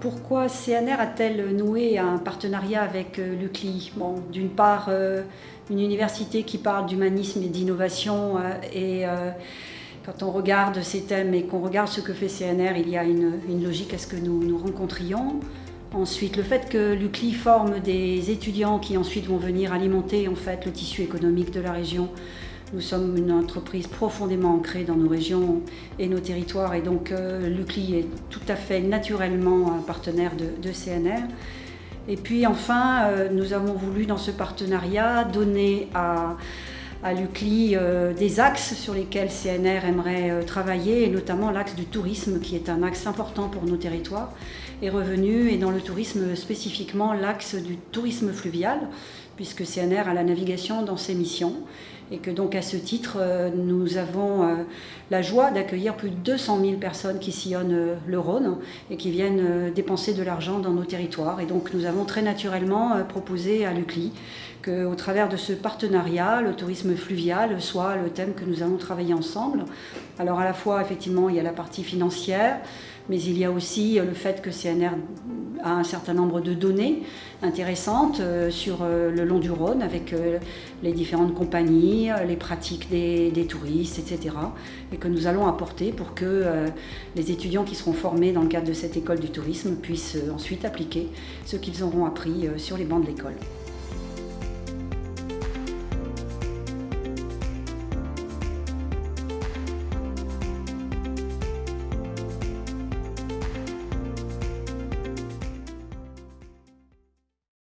Pourquoi CNR a-t-elle noué un partenariat avec euh, l'UCLI D'une part, euh, une université qui parle d'humanisme et d'innovation euh, et quand on regarde ces thèmes et qu'on regarde ce que fait CNR, il y a une, logique à ce que nous nous rencontrions. Ensuite, le fait que l'UCLI forme des étudiants qui ensuite vont venir alimenter en fait, le tissu économique de la région nous sommes une entreprise profondément ancrée dans nos régions et nos territoires et donc euh, l'UCLI est tout à fait naturellement un partenaire de, CNR. Et puis enfin, euh, nous avons voulu dans ce partenariat donner à, à l'UCLI euh, des axes sur lesquels CNR aimerait travailler, et notamment l'axe du tourisme, qui est un axe important pour nos territoires, est revenu, et dans le tourisme spécifiquement l'axe du tourisme fluvial, puisque CNR a la navigation dans ses missions et que donc à ce titre, euh, nous avons euh, la joie d'accueillir plus de 200 000 personnes qui sillonnent euh, le Rhône et qui viennent dépenser de l'argent dans nos territoires. Et donc nous avons très naturellement proposé à l'UCLI qu'au travers de ce partenariat, le tourisme fluvial soit le thème que nous allons travailler ensemble. Alors à la fois, effectivement, il y a la partie financière, mais il y a aussi le fait que CNR a un certain nombre de données intéressantes euh, sur euh, le long du Rhône avec euh, les différentes compagnies, les pratiques des, touristes, etc. Et que nous allons apporter pour que les étudiants qui seront formés dans le cadre de cette école du tourisme puissent ensuite appliquer ce qu'ils auront appris sur les bancs de l'école.